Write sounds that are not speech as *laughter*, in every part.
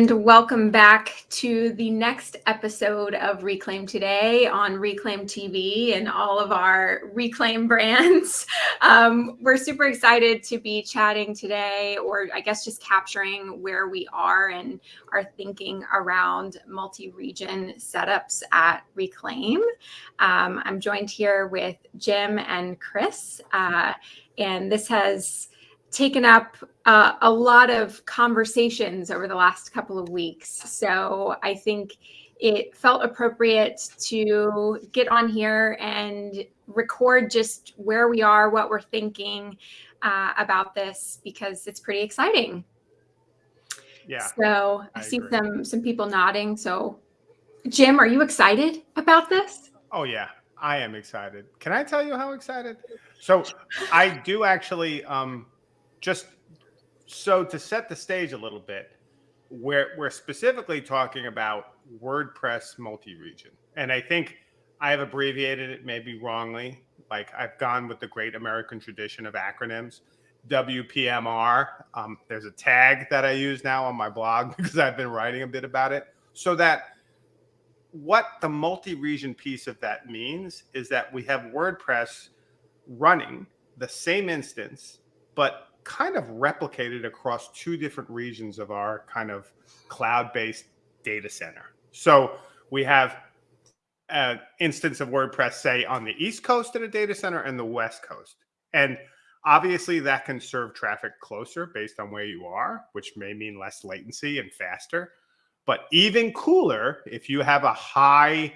and welcome back to the next episode of Reclaim Today on Reclaim TV and all of our Reclaim *laughs* brands. Um, we're super excited to be chatting today, or I guess just capturing where we are and our thinking around multi region setups at Reclaim. Um, I'm joined here with Jim and Chris, uh, and this has taken up uh, a lot of conversations over the last couple of weeks. So I think it felt appropriate to get on here and record just where we are, what we're thinking uh, about this, because it's pretty exciting. Yeah. So I, I see agree. some some people nodding. So, Jim, are you excited about this? Oh yeah, I am excited. Can I tell you how excited? So I do actually um just so to set the stage a little bit, we're we're specifically talking about WordPress multi-region. And I think I have abbreviated it maybe wrongly. Like I've gone with the great American tradition of acronyms. WPMR. Um, there's a tag that I use now on my blog *laughs* because I've been writing a bit about it. So that what the multi-region piece of that means is that we have WordPress running the same instance, but kind of replicated across two different regions of our kind of cloud-based data center. So we have an instance of WordPress, say, on the East Coast at a data center and the West Coast. And obviously that can serve traffic closer based on where you are, which may mean less latency and faster. But even cooler, if you have a high,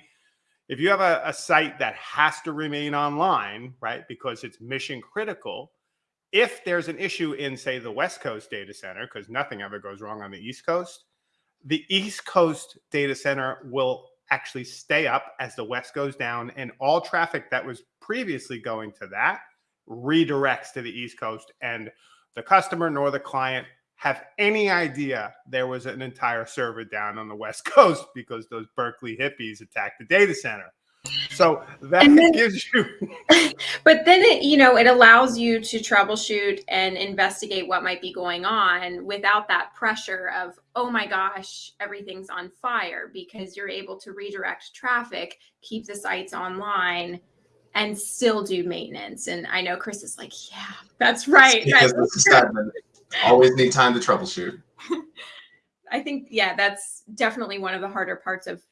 if you have a, a site that has to remain online, right, because it's mission critical, if there's an issue in, say, the West Coast data center, because nothing ever goes wrong on the East Coast, the East Coast data center will actually stay up as the West goes down, and all traffic that was previously going to that redirects to the East Coast, and the customer nor the client have any idea there was an entire server down on the West *laughs* Coast because those Berkeley hippies attacked the data center. So that then- *laughs* gives you *laughs* but then it you know it allows you to troubleshoot and investigate what might be going on without that pressure of oh my gosh everything's on fire because you're able to redirect traffic keep the sites online and still do maintenance and i know chris is like yeah that's *laughs* right because That's. Always need time to troubleshoot. I think, yeah, that's definitely one of the harder parts of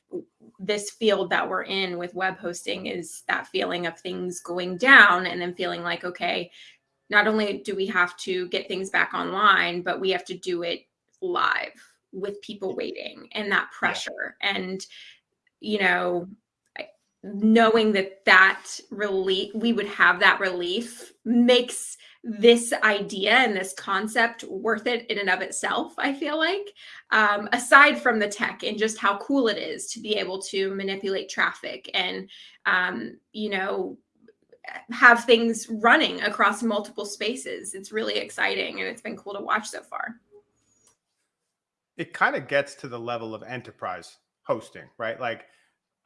this field that we're in with web hosting is that feeling of things going down and then feeling like, okay, not only do we have to get things back online, but we have to do it live with people waiting and that pressure. And, you know, knowing that that relief, we would have that relief makes this idea and this concept worth it in and of itself, I feel like um, aside from the tech and just how cool it is to be able to manipulate traffic and um, you know have things running across multiple spaces it's really exciting and it's been cool to watch so far it kind of gets to the level of enterprise hosting, right? Like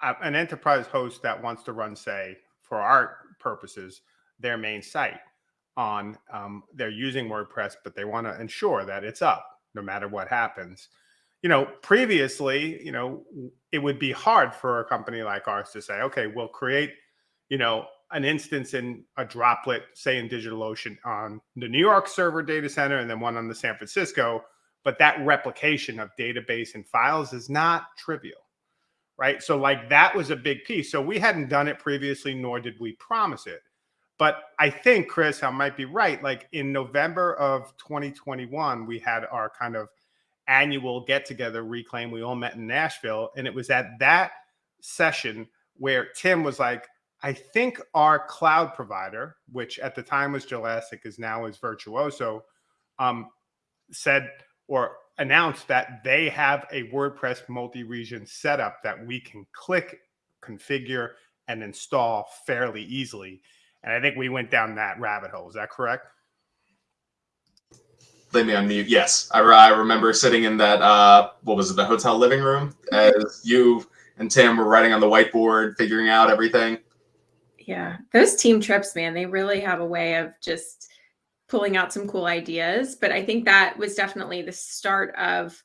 uh, an enterprise host that wants to run, say, for our purposes, their main site on, um, they're using WordPress, but they want to ensure that it's up no matter what happens. You know, previously, you know, it would be hard for a company like ours to say, okay, we'll create, you know, an instance in a droplet, say in DigitalOcean on the New York server data center and then one on the San Francisco but that replication of database and files is not trivial right? So like that was a big piece. So we hadn't done it previously nor did we promise it but i think chris i might be right like in november of 2021 we had our kind of annual get together reclaim we all met in nashville and it was at that session where tim was like i think our cloud provider which at the time was Jelastic, is now is Virtuozzo um, said or announced that they have a WordPress multi-region setup that we can click, configure, and install fairly easily. And I think we went down that rabbit hole. Is that correct? Let me unmute. Yes, I, I remember sitting in that. Uh, what was it? The hotel living room as you and Tim were writing on the whiteboard, figuring out everything. yeah those team trips man they really have a way of just pulling out some cool ideas. But I think that was definitely the start of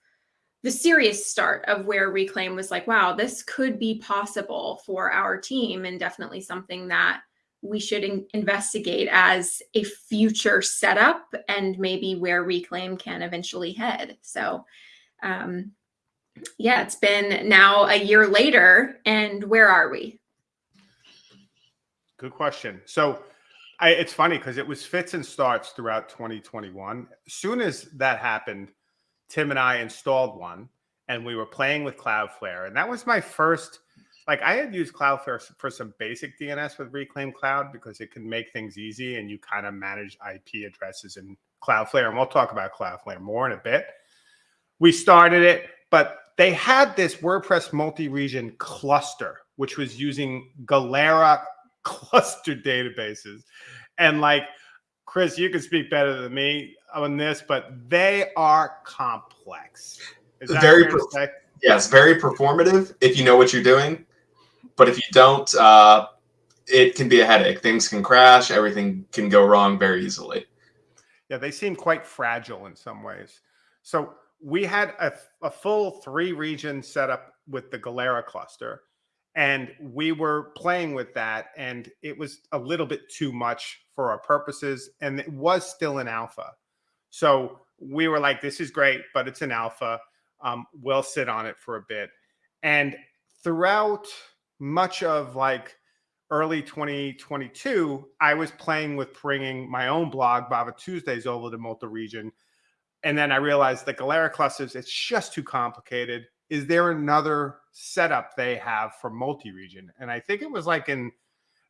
the serious start of where Reclaim was like, wow, this could be possible for our team, and definitely something that we should in investigate as a future setup and maybe where Reclaim can eventually head. So, um, yeah, it's been now a year later, and where are we? Good question. So, I, it's funny because it was fits and starts throughout 2021. As soon as that happened, Tim and I installed one, and we were playing with Cloudflare, and that was my first. Like I had used Cloudflare for some basic DNS with Reclaim Cloud because it can make things easy, and you kind of manage IP addresses in Cloudflare, and we'll talk about Cloudflare more in a bit. We started it, but they had this WordPress multi-region cluster, which was using Galera *laughs* cluster databases. And like, Chris, you can speak better than me on this, but they are complex. Is very, yes, very performative if you know what you're doing. But if you don't, uh, it can be a headache. Things can crash. Everything can go wrong very easily. Yeah, they seem quite fragile in some ways. So we had a, a full three region setup with the Galera cluster and we were playing with that and it was a little bit too much for our purposes and it was still an alpha so we were like this is great but it's an alpha um, we'll sit on it for a bit and throughout much of like early 2022 i was playing with bringing my own blog bava tuesdays over to multi-region and then i realized the galera clusters it's just too complicated is there another setup they have for multi-region? And I think it was like in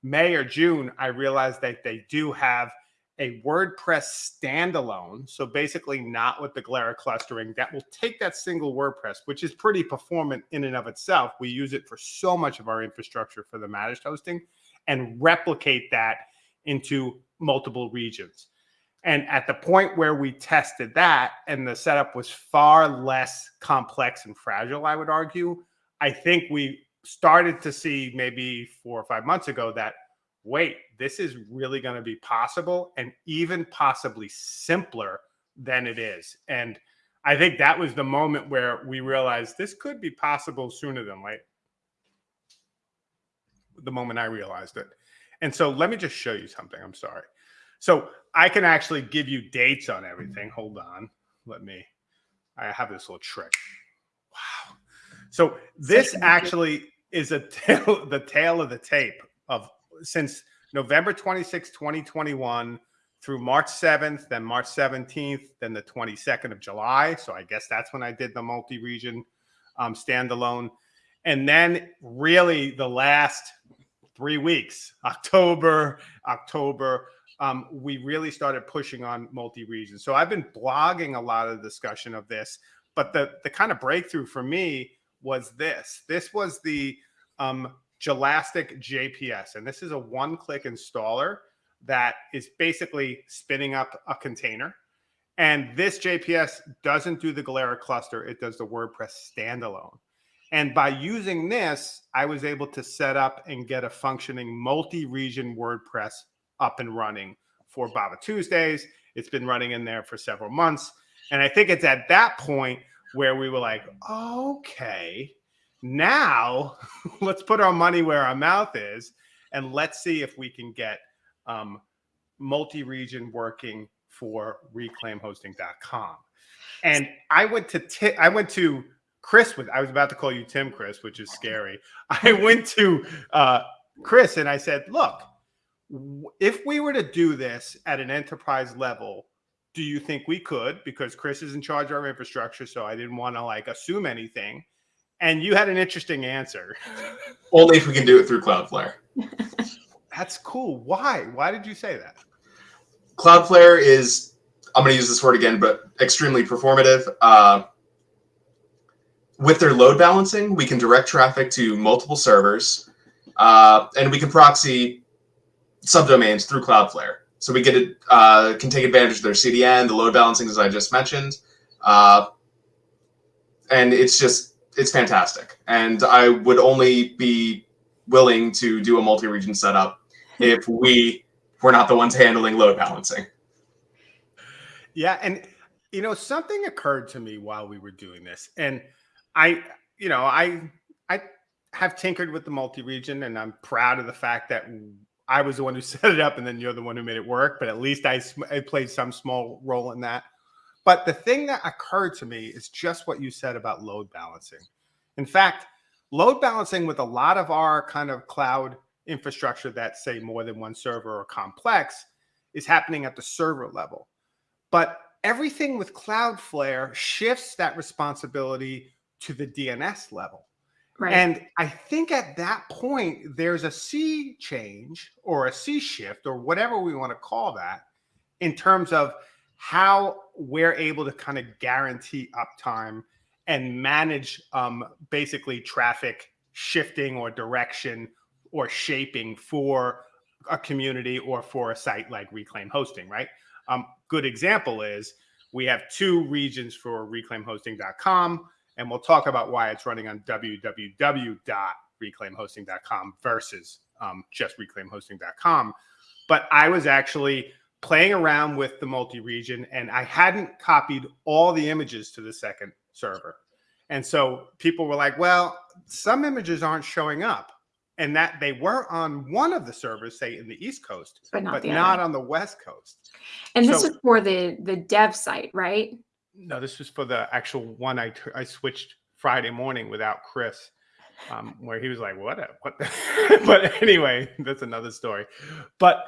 May or June, I realized that they do have a WordPress standalone. So basically not with the Galera clustering that will take that single WordPress, which is pretty performant in and of itself. We use it for so much of our infrastructure for the managed hosting and replicate that into multiple regions. And at the point where we tested that and the setup was far less complex and fragile, I would argue, I think we started to see maybe four or five months ago that, wait, this is really going to be possible and even possibly simpler than it is. And I think that was the moment where we realized this could be possible sooner than late. The moment I realized it. And so let me just show you something. I'm sorry. So I can actually give you dates on everything. Hold on. Let me, I have this little trick. Wow. So this actually is a *laughs* tail, the tail of the tape of since November 26, 2021 through March 7th, then March 17th, then the 22nd of July. So I guess that's when I did the multi-region um, standalone. And then really the last three weeks, *laughs* October, October, um, we really started pushing on multi-region. So I've been blogging a lot of discussion of this, but the the kind of breakthrough for me was this. This was the um, Jelastic JPS, and this is a one-click installer that is basically spinning up a container. And this JPS doesn't do the Galera cluster; it does the WordPress standalone. And by using this, I was able to set up and get a functioning multi-region WordPress up and running for Bava Tuesdays. It's been running in there for several months. And I think it's at that point where we were like, okay, now *laughs* let's put our money where our mouth is and let's see if we can get um, multi-region working for reclaimhosting.com. And I went to I went to Chris with I was about to call you Tim Chris, which is scary. *laughs* I went to uh, Chris and I said, look, if we were to do this at an enterprise level, do you think we could? Because Chris is in charge of our infrastructure, so I didn't want to like assume anything. And you had an interesting answer. *laughs* Only if we can do it through Cloudflare. *laughs* That's cool. Why? Why did you say that? Cloudflare is, I'm going to use this word again, but extremely performative. Uh, with their load balancing, we can direct traffic to multiple servers, uh, and we can proxy subdomains through Cloudflare. So we get it, uh, can take advantage of their CDN, the load balancing, as I just mentioned. Uh, and it's just, it's fantastic. And I would only be willing to do a multi-region setup *laughs* if we were not the ones handling load balancing. Yeah, and you know something occurred to me while we were doing this, and I, you know, I I have tinkered with the multi-region, and I'm proud of the fact that I was the one who *laughs* set it up, and then you're the one who made it work. But at least I, I played some small role in that. But the thing that occurred to me is just what you said about load balancing. In fact, load balancing with a lot of our kind of cloud infrastructure that say more than one server or complex is happening at the server level. But everything with Cloudflare shifts that responsibility to the DNS level. Right. And I think at that point, there's a sea change or a sea shift or whatever we want to call that in terms of how we're able to kind of guarantee uptime and manage um, basically traffic shifting or direction or shaping for a community or for a site like Reclaim Hosting, right? Um, good example is we have two regions for reclaimhosting.com and we'll talk about why it's running on www.reclaimhosting.com versus um, just reclaimhosting.com. But I was actually playing around with the multi-region and I hadn't copied all the images to the second server. And so people were like, well, some images aren't showing up. And that they were on one of the servers, say in the East Coast, but not, but not on the West Coast. And so, this is for the the dev site, right? No, this was for the actual one I, I switched Friday morning without Chris, um, where he was like, "What? A, what?" *laughs* but anyway, that's another story. But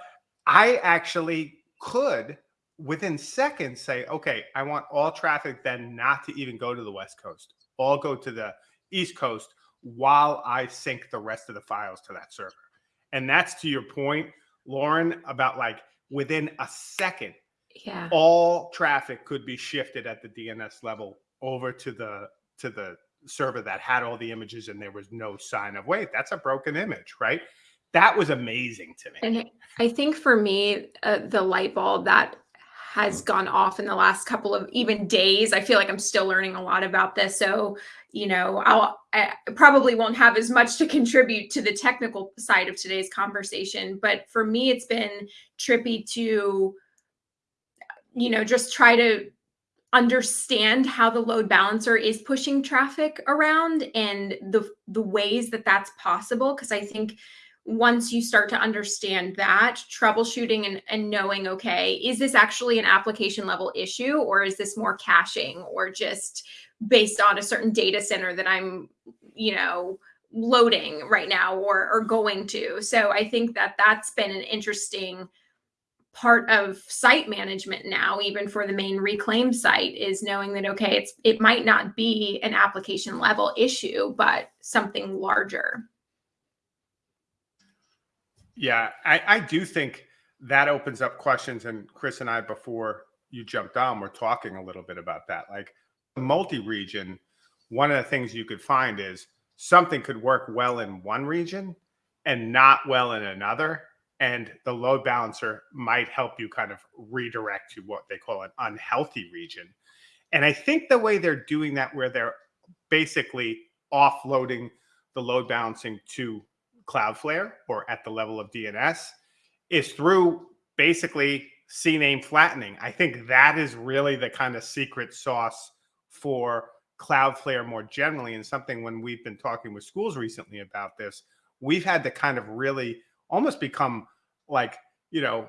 I actually could, within seconds, say, "Okay, I want all traffic then not to even go to the West Coast, all go to the East Coast." While I sync the rest of the files to that server. And that's to your point, Lauren, about like within a second, yeah all traffic could be shifted at the dns level over to the to the server that had all the images and there was no sign of wait that's a broken image right that was amazing to me. And i think for me uh, the light bulb that has gone off in the last couple of even days i feel like i'm still learning a lot about this. So you know i'll I probably won't have as much to contribute to the technical side of today's conversation but for me it's been trippy to you know, just try to understand how the load balancer is pushing traffic around and the the ways that that's possible. Because i think once you start to understand that troubleshooting and, and knowing okay is this actually an application level issue or is this more caching or just based on a certain data center that i'm you know loading right now or or going to? So i think that that's been an interesting part of site management now even for the main reclaim site is knowing that okay it's it might not be an application level issue but something larger yeah i i do think that opens up questions and chris and i before you jumped on we're talking a little bit about that like the multi-region one of the things you could find is something could work well in one region and not well in another and the load balancer might help you kind of redirect to what they call an unhealthy region. And I think the way they're doing that, where they're basically offloading the load balancing to Cloudflare or at the level of DNS, is through basically CNAME flattening. I think that is really the kind of secret sauce for Cloudflare more generally, and something when we've been talking with schools recently about this, we've had to kind of really almost become like you know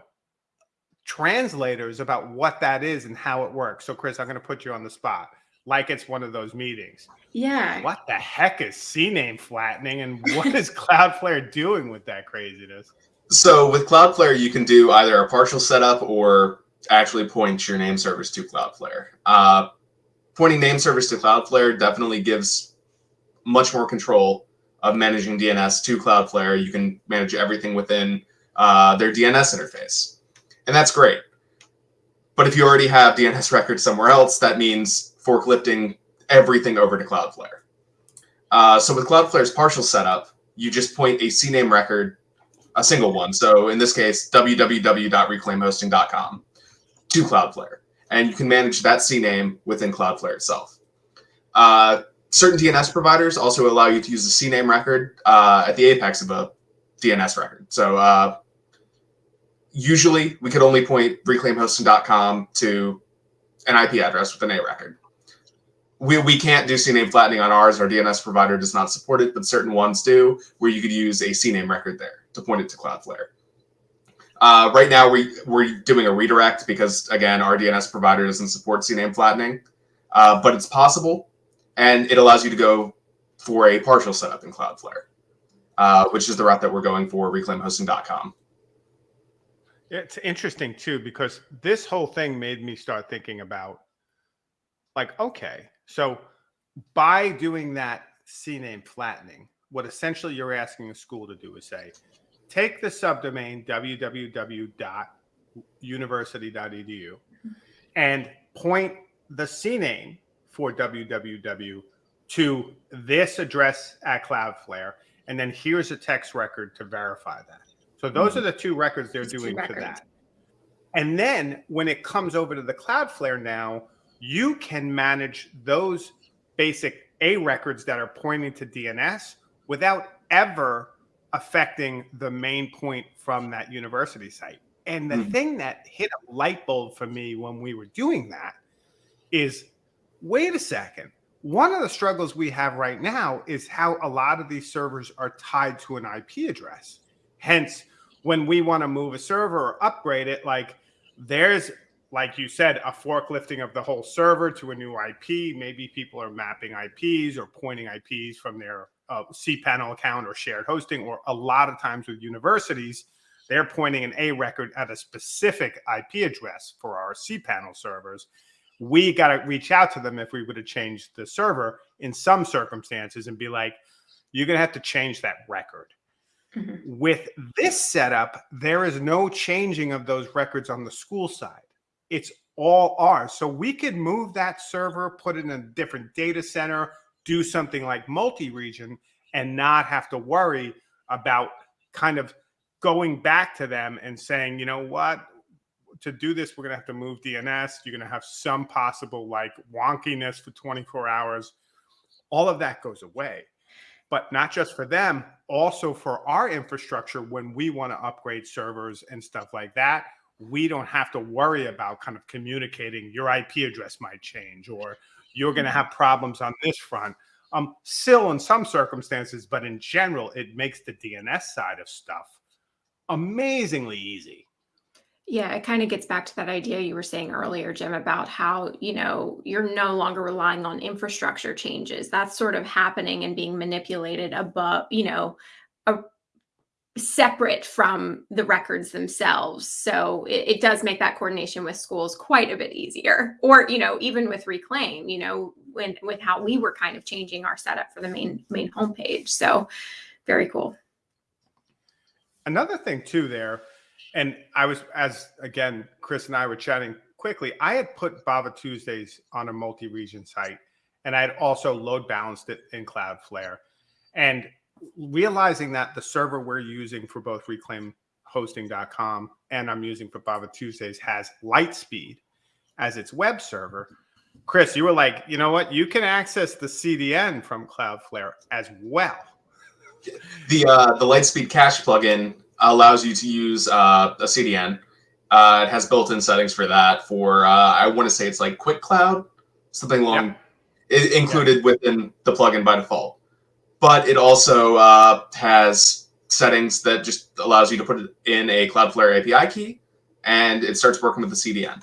translators about what that is and how it works. So, Chris, I'm going to put you on the spot, like it's one of those meetings. Yeah. What the heck is CNAME flattening, and what is *laughs* Cloudflare doing with that craziness? So, with Cloudflare, you can do either a partial setup or actually point your name servers to Cloudflare. Uh, pointing name servers to Cloudflare definitely gives much more control of managing DNS to Cloudflare. You can manage everything within uh, their DNS interface. And that's great. But if you already have DNS *laughs* records somewhere else, that means forklifting everything over to Cloudflare. Uh, so with Cloudflare's partial setup, you just point a CNAME record, a single one. So in this case, www.reclaimhosting.com to Cloudflare. And you can manage that CNAME within Cloudflare itself. Uh, certain DNS providers also allow you to use the CNAME record uh, at the apex of a DNS record. So uh, usually we could only point reclaimhosting.com to an IP address with an A record. We, we can't do CNAME flattening on ours. Our DNS provider does not support it, but certain ones do, where you could use a CNAME record there to point it to Cloudflare. Uh, right now, we, we're doing a redirect because, again, our DNS provider doesn't support CNAME flattening, uh, but it's possible, and it allows you to go for a partial setup in Cloudflare, uh, which is the route that we're going for, reclaimhosting.com. It's interesting too because this whole thing made me start thinking about like okay, so by doing that CNAME flattening, what essentially you're asking a school to do is say, take the subdomain www.university.edu and point the CNAME for www to this address at Cloudflare, and then here's a text record to verify that. So those mm-hmm. are the two records they're doing for that. And then when it comes over to the Cloudflare now, you can manage those basic A records that are pointing to DNS without ever affecting the main point from that university site. And the mm-hmm. thing that hit a light bulb for me when we were doing that is wait a second. One of the struggles we have right now is how a lot of these servers are tied to an IP address. Hence, when we want to move a server or upgrade it, like there's like you said, a forklifting of the whole server to a new IP. Maybe people are mapping IPs or pointing IPs from their uh, cPanel account or shared hosting, or a lot of times with universities, they're pointing an A record at a specific IP address for our cPanel servers. We got to reach out to them if we would have changed the server in some circumstances and be like, you're going to have to change that record. Mm-hmm. With this setup, there is no changing of those records on the school side. It's all ours. So we could move that server, put it in a different data center, do something like multi-region and not have to worry about kind of going back to them and saying, you know what, to do this, we're going to have to move DNS. You're going to have some possible like wonkiness for 24 hours. All of that goes away but not just for them, also for our infrastructure when we want to upgrade servers and stuff like that. We don't have to worry about kind of communicating your IP address might change or you're going to mm-hmm. have problems on this front. Um, still in some circumstances, but in general, it makes the DNS side of stuff amazingly easy. Yeah, it kind of gets back to that idea you were saying earlier, Jim, about how, you know, you're no longer relying on infrastructure changes. That's sort of happening and being manipulated above, you know, a, separate from the records themselves. So it, it does make that coordination with schools quite a bit easier. Or, you know, even with Reclaim, you know, when with how we were kind of changing our setup for the main main homepage. So very cool. Another thing too there and I was, as again, Chris and I were chatting quickly, I had put Bava Tuesdays on a multi region site and I had also load balanced it in Cloudflare. And realizing that the server we're using for both reclaimhosting.com and I'm using for Bava Tuesdays has LiteSpeed as its web server. Chris, you were like, you know what? You can access the CDN from Cloudflare as well. The uh, the LiteSpeed cache plugin allows you to use uh, a CDN. Uh, it has built-in settings for that. For uh, I want to say it's like QUIC.cloud, something along yep. included yep. within the plugin by default. But it also uh, has settings that just allows you to put it in a Cloudflare API key, and it starts working with the CDN.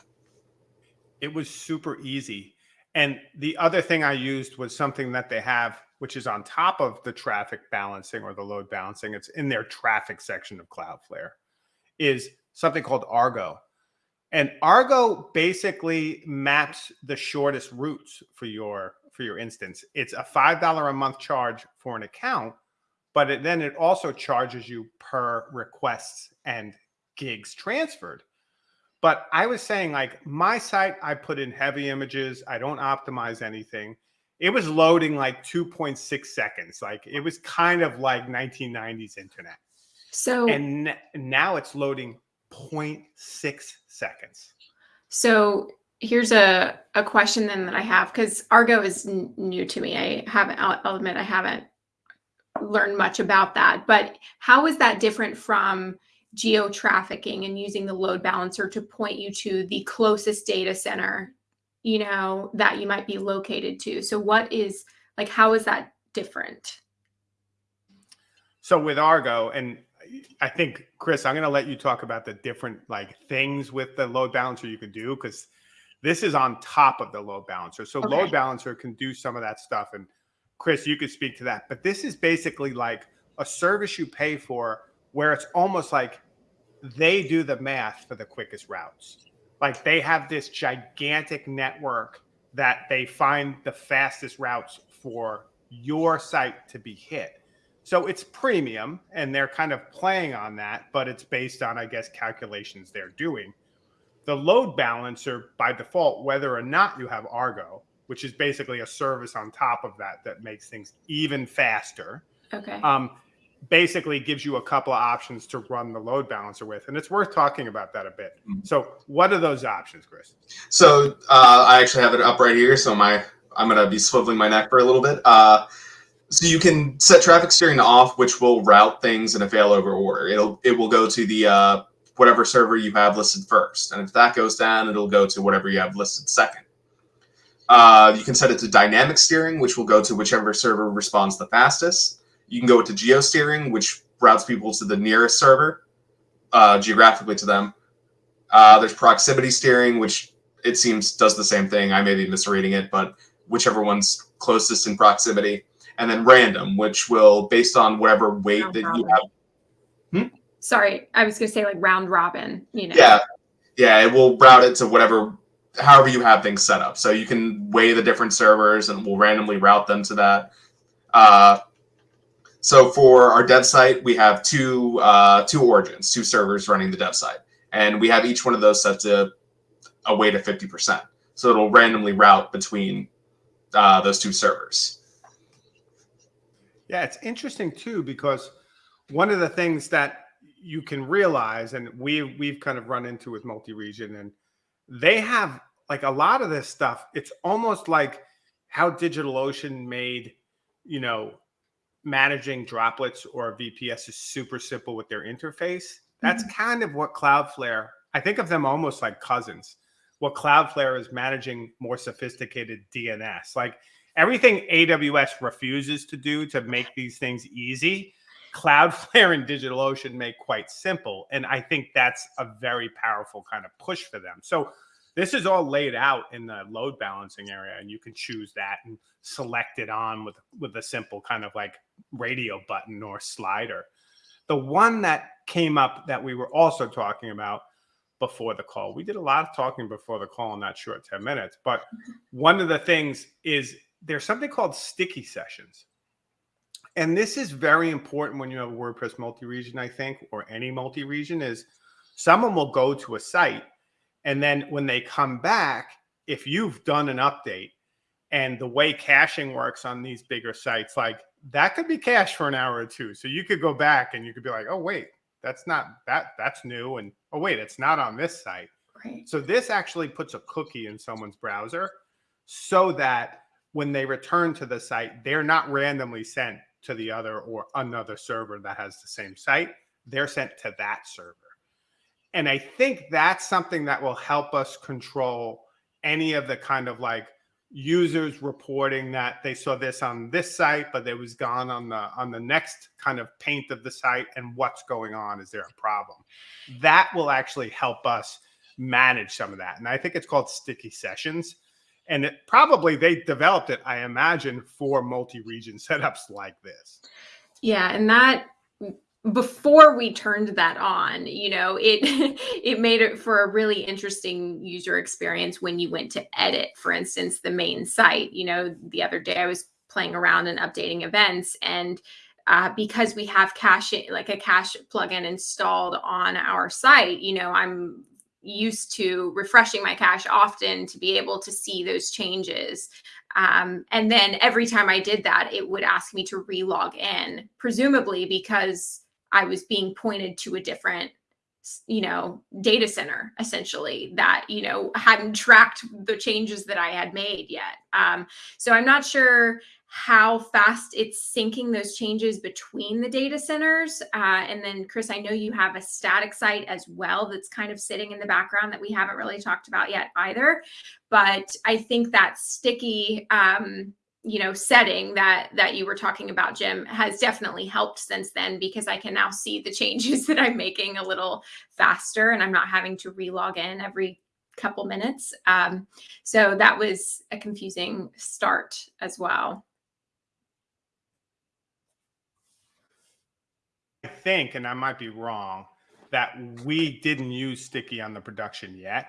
It was super easy. And the other thing I used was something that they have which is on top of the traffic balancing or the load balancing. It's in their traffic section of Cloudflare, is something called Argo. And Argo basically maps the shortest routes for your for your instance. It's a five dollar a month charge for an account, but it, then it also charges you per requests and gigs transferred. But I was saying, like my site, I put in heavy images. I don't optimize anything it was loading like 2.6 seconds. Like it was kind of like 1990s internet. So and now it's loading 0.6 seconds. So here's a, a question then that I have because Argo is new to me. I haven't, I'll, I'll admit I haven't learned much about that. But how is that different from geo trafficking and using the load balancer to point you to the closest data center you know, that you might be located to. So what is like how is that different? So with Argo, and I think Chris, I'm going to let you talk about the different like things with the load balancer you can do because this is on top of the load balancer. So okay. load balancer can do some of that stuff, and Chris, you could speak to that. But this is basically like a service you pay for where it's almost like they do the math for the quickest routes. Like they have this gigantic network that they find the fastest routes for your site to be hit. So it's premium and they're kind of playing on that, but it's based on, I guess, calculations they're doing. The load balancer by default, whether or not you have Argo, which is basically a service on top of that that makes things even faster. Okay. Um, basically gives you a couple of options to run the load balancer with, and it's worth talking about that a bit. Mm-hmm. So, what are those options, Chris? So, uh, I actually have it up right here. So my I'm gonna be swiveling my neck for a little bit. Uh, so you can set traffic steering off, which will route things in a failover order. It'll it will go to the uh, whatever server you have listed first, and if that goes down, it'll go to whatever you have listed second. Uh, you can set it to dynamic steering, which will go to whichever server responds the fastest. You can go to geo steering, which routes people to the nearest server uh, geographically to them. Uh, there's proximity steering, which it seems does the same thing. I may be misreading it, but whichever one's closest in proximity. And then random, which will, based on whatever weight round that robin. you have. Hmm? Sorry, I was going to say like round robin, you know. Yeah. Yeah, it will route it to whatever, however you have things set up. So you can weigh the different servers and we'll randomly route them to that. Uh, so for our dev site, we have two uh, two origins, two servers running the dev site, and we have each one of those set to a weight of fifty percent. So it'll randomly route between uh, those two servers. Yeah, it's interesting too because one of the things that you can realize, and we we've kind of run into with multi-region, and they have like a lot of this stuff. It's almost like how DigitalOcean made, you know, managing droplets or VPS is super simple with their interface. That's mm-hmm. kind of what Cloudflare, I think of them almost like cousins. What Cloudflare is managing more sophisticated DNS. Like everything AWS refuses to do to make these things easy, Cloudflare and DigitalOcean make quite simple. And I think that's a very powerful kind of push for them. So this is all laid out in the load balancing area, and you can choose that and select it on with with a simple kind of like radio button or slider. The one that came up that we were also talking about before the call. We did a lot of talking before the call in that short 10 minutes, but one of the things is there's something called sticky sessions. And this is very important when you have a WordPress multi-region, I think, or any multi-region is someone will go to a site and then when they come back, if you've done an update and the way caching works on these bigger sites, like that could be cached for an hour or two. So you could go back and you could be like, oh, wait, that's not that that's new. And oh, wait, it's not on this site. Right. So this actually puts a cookie in someone's browser so that when they return to the site, they're not randomly sent to the other or another server that has the same site. They're sent to that server. And I think that's something that will help us control any of the kind of like users reporting that they saw this on this site, but it was gone on the on the next kind of paint of the site and what's going on. Is there a problem? That will actually help us manage some of that. And I think it's called sticky sessions. And it probably they developed it, I imagine, for multi-region *laughs* setups like this. Yeah, and that before we turned that on you know it *laughs* it made it for a really interesting user experience when you went to edit for instance the main site you know the other day i was playing around and updating events and uh, because we have cache like a cache plugin installed on our site you know i'm used to refreshing my cache often to be able to see those changes. Um, and then every time i did that it would ask me to relog in presumably because I was being pointed to a different you know data center essentially that you know hadn't tracked the changes that i had made yet. Um, so i'm not sure how fast it's syncing those changes between the data centers. Uh, and then, Chris, I know you have a static site as well that's kind of sitting in the background that we haven't really talked about yet either. But I think that sticky, um, you know, setting that that you were talking about, Jim, has definitely helped since then because I can now see the changes *laughs* that I'm making a little faster, and I'm not having to relog in every couple minutes. Um, so that was a confusing start as well. Think, and I might be wrong, that we didn't use sticky on the production yet.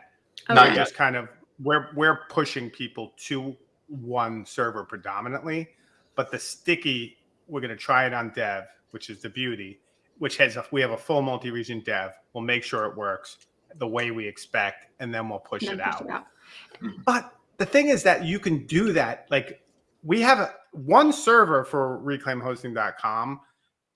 Okay. Not just kind of we're we're pushing people to one server predominantly, but the sticky we're going to try it on dev, which is the beauty, which has a, we have a full multi-region dev. We'll make sure it works the way we expect, and then we'll push And it push out. out. But the thing is that you can do that. Like we have a, one server for reclaimhosting.com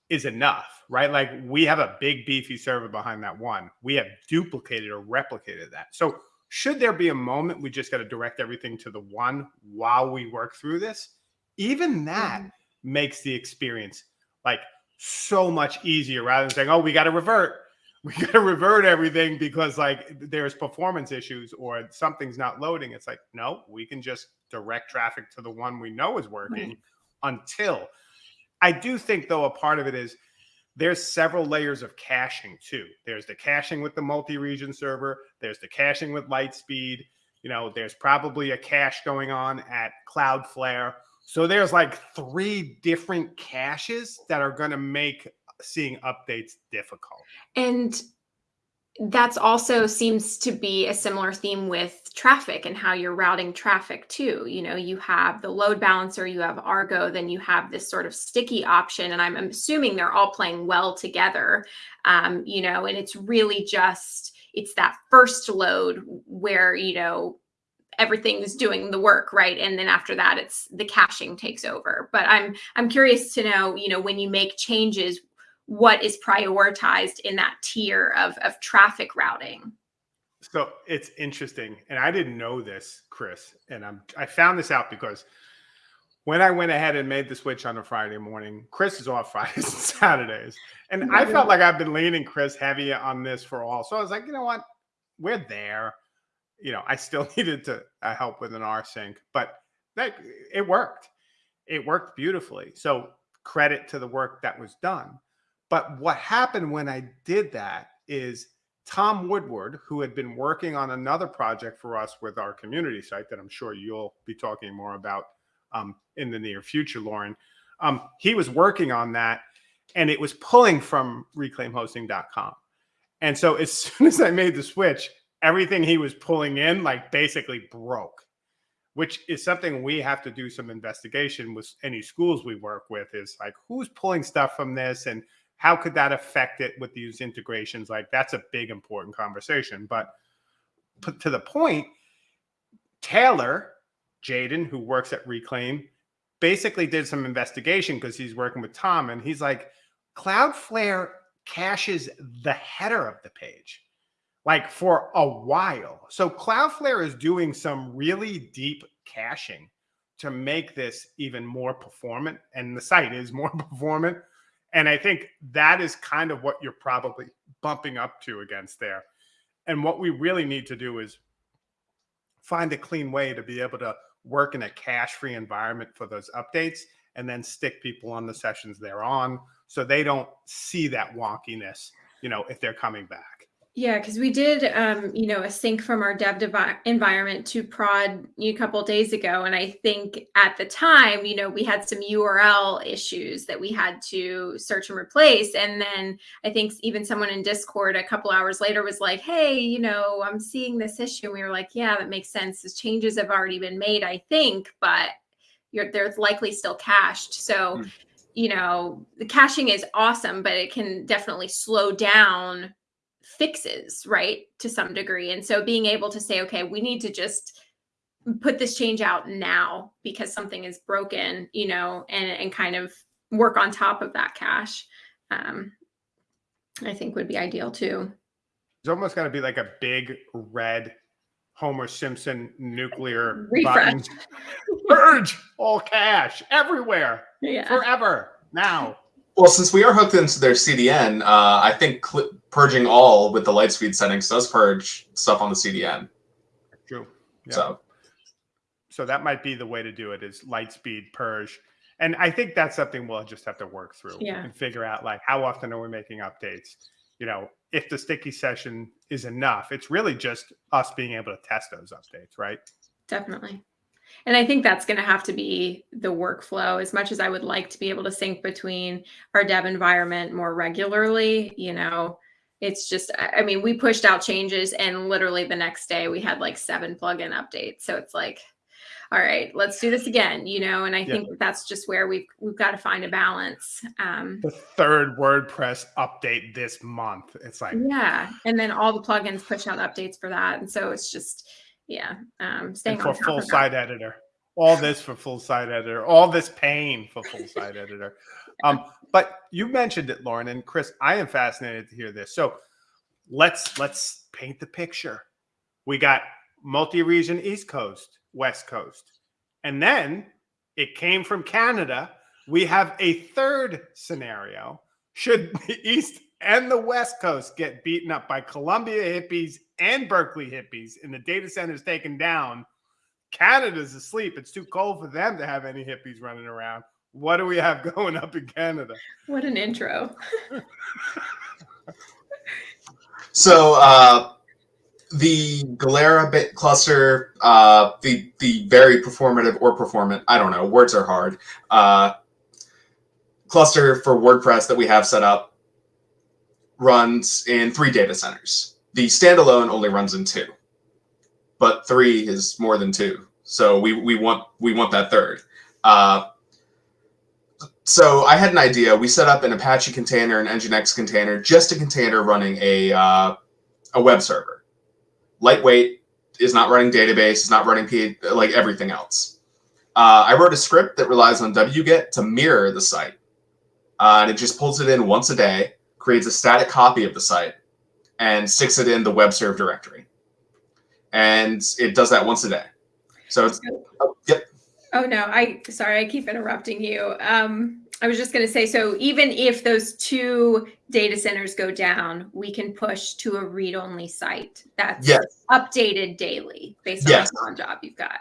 is enough, right? Like we have a big beefy server behind that one. We have duplicated or replicated that. So should there be a moment we just got to direct everything to the one while we work through this, even that Mhm. makes the experience like so much easier rather than saying, "Oh, we got to revert." *laughs* We got to revert everything because like there's performance issues or something's not loading. It's like, no, we can just direct traffic to the one we know is working until. I do think though a part of it is there's several layers of caching too. There's the caching with the multi-region server. There's the caching with LiteSpeed. You know, there's probably a cache going on at Cloudflare. So there's like three different caches that are going to make seeing updates difficult. And that's also seems to be a similar theme with traffic and how you're routing traffic too. You know, you have the load balancer, you have Argo, then you have this sort of sticky option. And I'm assuming they're all playing well together. Um, you know, and it's really just it's that first load where, you know, everything's doing the work right and then after that it's the caching takes over but i'm i'm curious to know you know when you make changes what is prioritized in that tier of of traffic routing So it's interesting, and I didn't know this, Chris, and I'm I found this out because when I went ahead and made the switch on a Friday morning, Chris is off *laughs* Fridays and Saturdays, and I felt like I've been leaning Chris heavy on this for all. So I was like, you know what, we're there. You know, I still *laughs* needed to uh, help with an R sync, but that it worked. It worked beautifully. So credit to the work that was done. But what happened when I did that is Tom Woodward, who had been working on another project for us with our community site that I'm sure you'll be talking more about um, in the near future, Lauren. Um, he was working on that and it was pulling from reclaimhosting.com. And so as *laughs* soon as I made the switch, everything he was pulling in like basically broke, which is something we have to do some investigation with any schools we work with is like who's pulling stuff from this and how could that affect it with these integrations? Like that's a big important conversation but to the point taylor jadin who works at reclaim basically did some investigation because he's working with tom and he's like cloudflare caches the header of the page like for a while. So cloudflare is doing some really deep caching to make this even more performant and the site is more *laughs* performant and I think that is kind of what you're probably bumping up to against there. And what we really need to do is find a clean way to be able to work in a cache free environment for those updates and then stick people on the sessions they're on so they don't see that wonkiness, you know, if they're coming back. Yeah, because we did, um, you know, a sync from our dev devi- environment to prod a couple days ago, and I think at the time, you know, we had some URL issues that we had to search and replace, and then I think even someone in Discord a couple hours later was like, "Hey, you know, I'm seeing this issue." And we were like, "Yeah, that makes sense. The changes have already been made, I think, but you're there's likely still cached." So. Hmm. You know, the caching is awesome, but it can definitely slow down fixes, right, to some degree. And so being able to say, okay, we need to just put this change out now because something is broken, you know, and and kind of work on top of that cache, um, I think would be ideal too. It's almost got to be like a big red Homer Simpson nuclear Refresh. button. Purge all cache everywhere *laughs* Yeah. forever now. Well, since we are hooked into their CDN, uh, I think purging all with the LiteSpeed settings does purge stuff on the CDN. True. Yeah. So So that might be the way to do it is LiteSpeed purge. And I think that's something we'll just have to work through Yeah. and figure out like how often are we making updates? You know, if the sticky session is enough, it's really just us being able to test those updates, right? Definitely. And I think that's going to have to be the workflow as much as I would like to be able to sync between our dev environment more regularly, you know, it's just I mean, we pushed out changes and literally the next day we had like seven plugin updates. So it's like all right, let's do this again, you know, and I Yeah. think that's just where we've we've got to find a balance. Um The third WordPress update this month. It's like yeah, and then all the plugins push out updates for that. And so it's just yeah, um staying and for full that. site editor. All this for full site editor. All this pain for full site editor. Um, *laughs* but you mentioned it, Lauren and Chris. I am fascinated to hear this. So let's let's paint the picture. We got multi-region East Coast, West Coast, and then it came from Canada. We have a third scenario. Should the *laughs* East and the West Coast get beaten up by Columbia hippies and Berkeley hippies and the data centers taken down, Canada's asleep. It's too cold for them to have any hippies running around. What do we have *laughs* going up in Canada? What an intro. So uh, the Galera bit cluster, uh, the the very performative or performant, I don't know, words are hard. Uh, cluster for WordPress that we have set up runs in three data centers. The standalone only runs in two, but three is more than two. So we, we want we want that third. Uh, so I had an idea. We set up an Apache container, an Nginx container, just a container running a uh, a web server. Lightweight is not running database, is not running P like everything else. Uh, I wrote a script that relies on wget to mirror the site, uh, and it just pulls it in once a day, creates a static copy of the site, and sticks it in the web serve directory. And it does that once a day. So it's oh, yep. Oh no, I sorry, I keep interrupting you. Um, I was just going to say, so even if those two data centers go down, we can push to a read-only site that's Yes. updated daily based Yes. on the job you've got.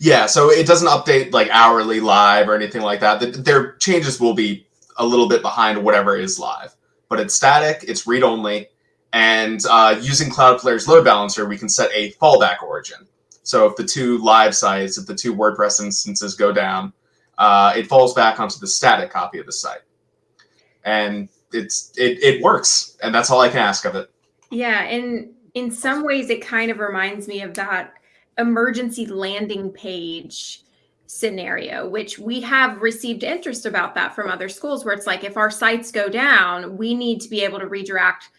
Yeah, so it doesn't update like hourly live or anything like that. Th- Their changes will be a little bit behind whatever is live, but it's static, it's read only, and uh, using Cloudflare's load balancer, we can set a fallback origin. So if the two live sites, if the two WordPress instances go down, uh, it falls back onto the static copy of the site, and it's it it works, and that's all I can ask of it. Yeah, and in some ways, it kind of reminds me of that emergency landing page scenario, which we have received interest about that from other schools, where it's like if our sites go down, we need to be able to redirect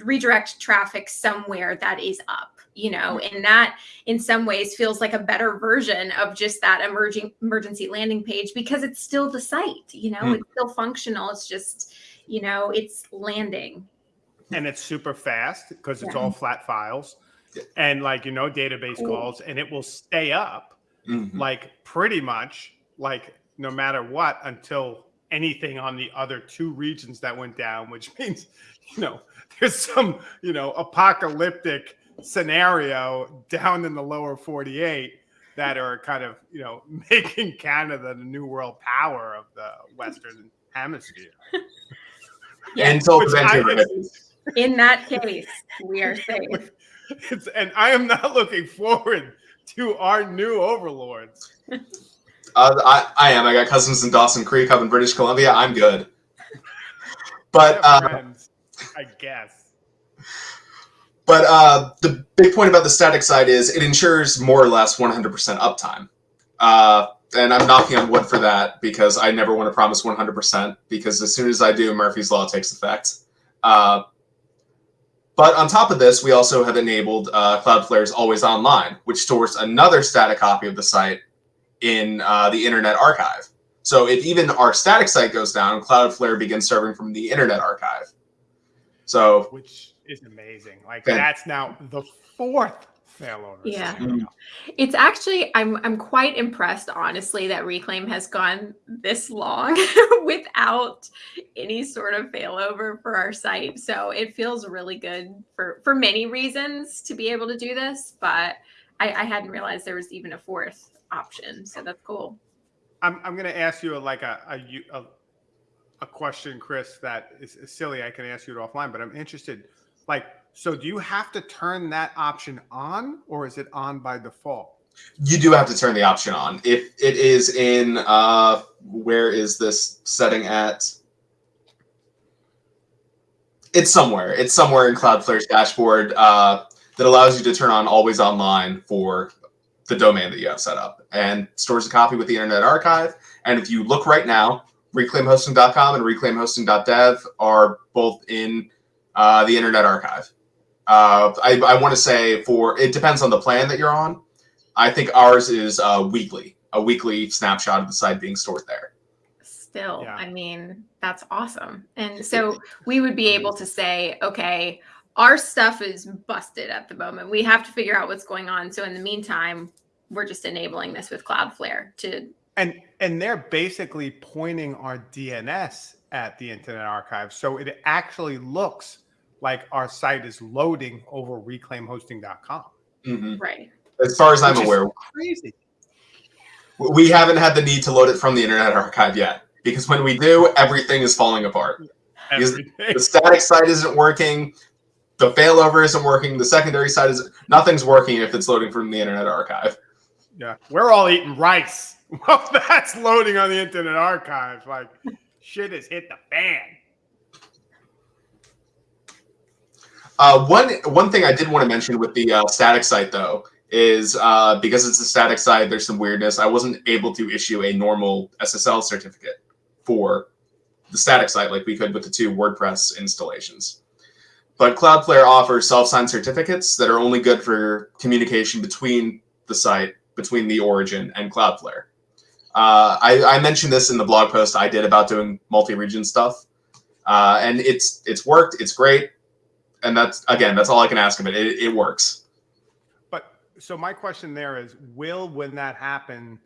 redirect traffic somewhere that is up you know? And that in some ways feels like a better version of just that emerging emergency landing page because it's still the site you know? Hmm. it's still functional. It's just you know it's landing. And it's super fast because it's Yeah. all flat files and like you know database calls and it will stay up Mhm. like pretty much like no matter what until anything on the other two regions that went down *laughs* which means you know there's some you know apocalyptic scenario down in the lower 48 that are kind of you know *laughs* making canada the new world power of the western hemisphere. *laughs* Yeah. Until Which I- in that case we are safe It's, and I am not looking forward to our new overlords. Uh, I, I am. I got cousins in Dawson Creek up in British Columbia. I'm good. But I uh, friends, I guess. but uh, the big point about the static side is it ensures more or less 100% uptime. Uh, and I'm knocking on wood for that because I never want to promise 100% because as soon as I do, Murphy's Law takes effect. Uh, but on top of this, we also have enabled uh, Cloudflare's Always Online, which stores another static copy of the site in uh, the Internet Archive. So if even our static site goes down, Cloudflare begins serving from the Internet Archive. So Which is amazing. Like Okay. that's now the fourth failovers. Yeah. Mm. It's actually I'm I'm quite impressed honestly that Reclaim has gone this long *laughs* without any sort of failover for our site. So it feels really good for for many reasons to be able to do this, but I, I hadn't realized there was even a fourth option. So that's cool. I'm, I'm going to ask you like a, a, a, a question, Chris, that is is silly. I can ask you it offline, but I'm interested. Like, so do you have to turn that option on or is it on by default? You do have to turn the option on. If it is in, uh, where is this setting at? It's somewhere. It's somewhere in Cloudflare's dashboard uh, that allows you to turn on always online for the domain that you have set up and stores a copy with the Internet Archive. And if you look right now, reclaimhosting.com and reclaimhosting.dev are both in uh, the Internet Archive. Uh, I, I want to say for it depends on the plan that you're on. I think ours is uh, weekly, a weekly snapshot of the site being stored there. Still, Yeah. I mean, that's awesome. And so we would be able to say, okay, our stuff is busted at the moment. We have to figure out what's going on. So in the meantime, we're just enabling this with Cloudflare to And and they're basically pointing our DNS at the Internet Archive, so it actually looks like our site is loading over reclaimhosting.com. Mhm. right. As far as I'm Which aware, Crazy. we haven't had the need to load it from the Internet Archive yet because when we do, everything is falling apart. Because The static site isn't working. The failover isn't working. The secondary site is nothing's working if it's loading from the Internet Archive. Yeah, we're all eating rice. *laughs* Well, that's loading on the Internet Archive. Like, shit has hit the fan. Uh, one one thing I did want to mention with the uh, static site though is uh, because it's a static site, there's some weirdness. I wasn't able to issue a normal SSL certificate for the static site like we could with the two WordPress installations. But Cloudflare offers self-signed certificates that are only good for communication between the site, between the origin and Cloudflare. Uh, I, I mentioned this in the blog post I did about doing multi-region stuff, uh, and it's it's worked. It's great and that's again that's all i can ask of it it, it works But so my question there is, will when that happen?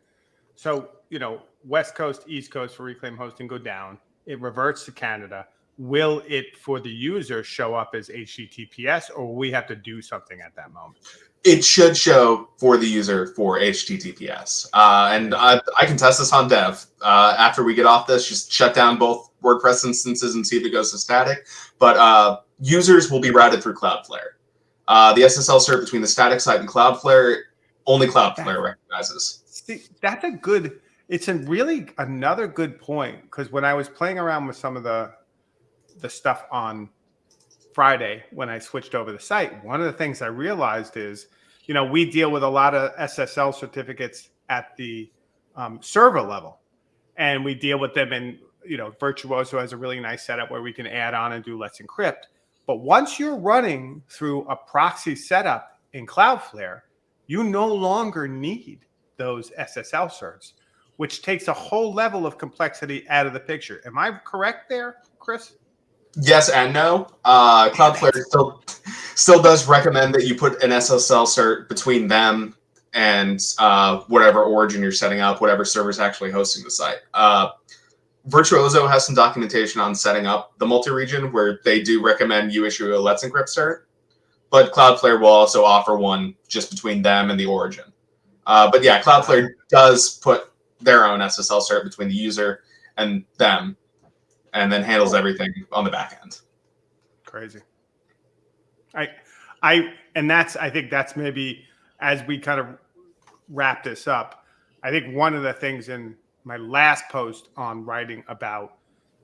So you know, West Coast, East Coast for Reclaim Hosting go down. It reverts to Canada. Will it for the user show up as HTTPS, or will we have to do something at that moment? it should show for the user for https uh, and I, I can test this on dev uh, after we get off this just shut down both wordpress instances and see if it goes to static but uh, users will be routed through cloudflare uh, the ssl cert between the static site and cloudflare only cloudflare recognizes See, that's a good. It's a really another good point because when I was playing around with some of the the stuff on Friday when I switched over the site, one of the things I realized is, you know, we deal with a lot of SSL certificates at the um, server level, and we deal with them in, you know, Virtuozzo has a really nice setup where we can add on and do Let's Encrypt. But once you're running through a proxy setup in Cloudflare, you no longer need those SSL certs, which takes a whole level of complexity out of the picture. Am I correct there, Chris? yes and no uh, cloudflare still still does recommend that you put an ssl cert between them and uh, whatever origin you're setting up whatever server's actually hosting the site uh, Virtuozzo has some documentation on setting up the multi-region where they do recommend you issue a let's encrypt cert but cloudflare will also offer one just between them and the origin uh, but yeah cloudflare does put their own ssl cert between the user and them and then handles everything on the back end Crazy. I, I, and that's, I think that's maybe as we kind of wrap this up, I think one of the things in my last post on writing about,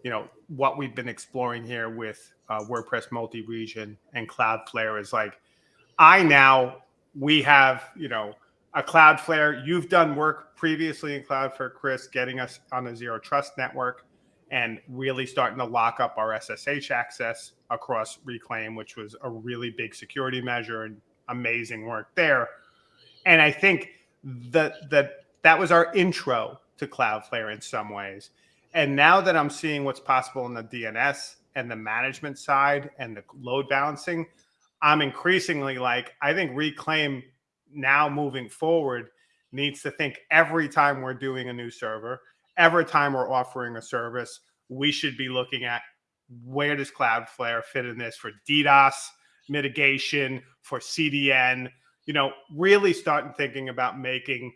you know, what we've been exploring here with uh, WordPress multi-region and Cloudflare is like, I now, we have, you know, a Cloudflare. You've done work previously in Cloudflare, Chris, getting us on a zero trust network and really starting to lock up our SSH access across Reclaim, which was a really big security measure and amazing work there. And I think that that that was our intro to Cloudflare in some ways. And now that I'm seeing what's possible in the DNS and the management side and the load balancing, I'm increasingly like, I think Reclaim now moving forward needs to think every time we're doing a new server, every time we're offering a service, we should be looking at where does Cloudflare fit in this for DDoS mitigation, for CDN, you know, really starting thinking about making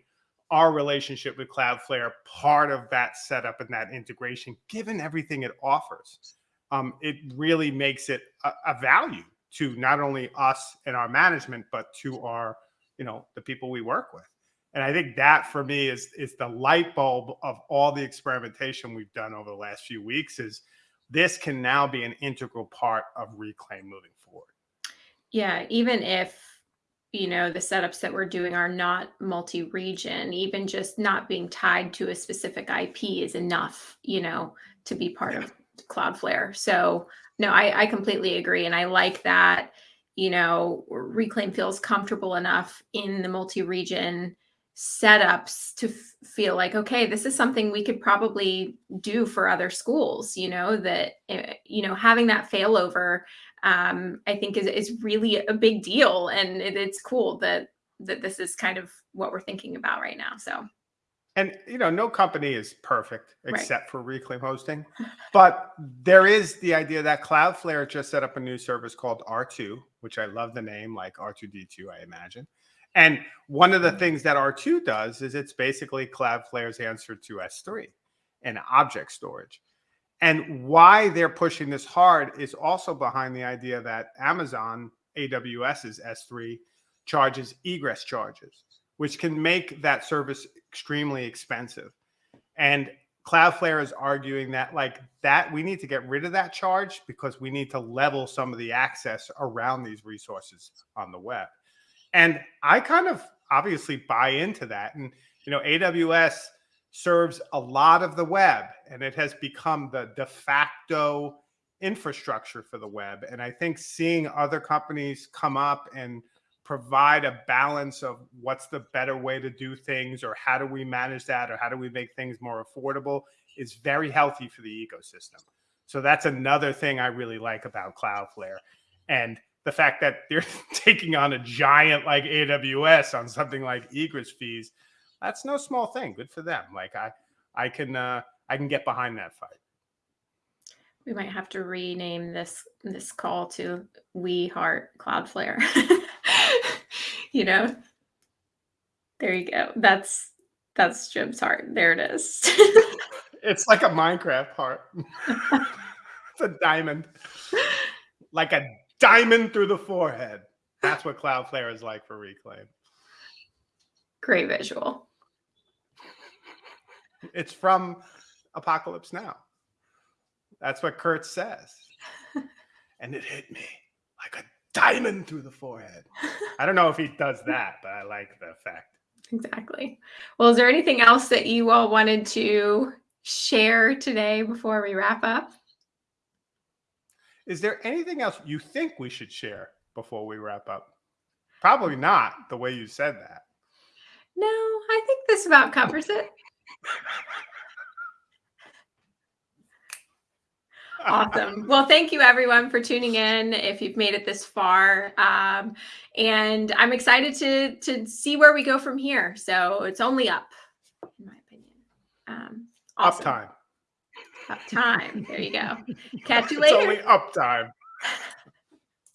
our relationship with Cloudflare part of that setup and that integration, given everything it offers. Um, it really makes it a, a value to not only us and our management, but to our, you know, the people we work with. And I think that for me is is the light bulb of all the experimentation we've done over the last few weeks is this can now be an integral part of reclaim moving forward. Yeah, even if you know the setups that we're doing are not multi-region, even just not being tied to a specific IP is enough, you know, to be part of Cloudflare. So no, I, I completely agree. And I like that, you know, Reclaim feels comfortable enough in the multi-region setups to feel like, okay, this is something we could probably do for other schools, you know, that, uh, you know, having that failover, um, I think is, is really a big deal. And it, it's cool that, that this is kind of what we're thinking about right now. So and you know, no company is perfect except right. for Reclaim hosting. But there is the idea that Cloudflare just set up a new service called R2, which I love the name, like R2D2, I imagine. And one of the things that R2 does is it's basically Cloudflare's answer to S3 and object storage. And why they're pushing this hard is also behind the idea that Amazon AWS's S3 charges egress charges which can make that service extremely expensive. And Cloudflare is arguing that like that we need to get rid of that charge because we need to level some of the access around these resources on the web. And I kind of obviously buy into that. And you know, AWS serves a lot of the web and it has become the de facto infrastructure for the web. And I think seeing other companies come up and provide a balance of what's the better way to do things or how do we manage that or how do we make things more affordable is very healthy for the ecosystem. So that's another thing I really like about Cloudflare. And the fact that they're *laughs* taking on a giant like AWS on something like egress fees, that's no small thing. Good for them. Like I I can uh I can get behind that fight. We might have to rename this this call to We Heart Cloudflare. *laughs* you know there you go that's that's jim's heart there it is *laughs* it's like a minecraft heart *laughs* it's a diamond like a diamond through the forehead that's what cloudflare is like for reclaim great visual it's from apocalypse now that's what Kurtz says *laughs* and it hit me like a diamond through the forehead. I don't know if he does that, but I like the effect. Exactly. Well, is there anything else that you all wanted to share today before we wrap up? Is there anything else you think we should share before we wrap up? Probably not the way you said that. No, I think this about covers it. Awesome. Well, thank you everyone for tuning in. If you've made it this far, um, and I'm excited to to see where we go from here. So it's only up, in my opinion. Um, awesome. Up time. Up time. There you go. *laughs* Catch you later. It's only up time. *laughs*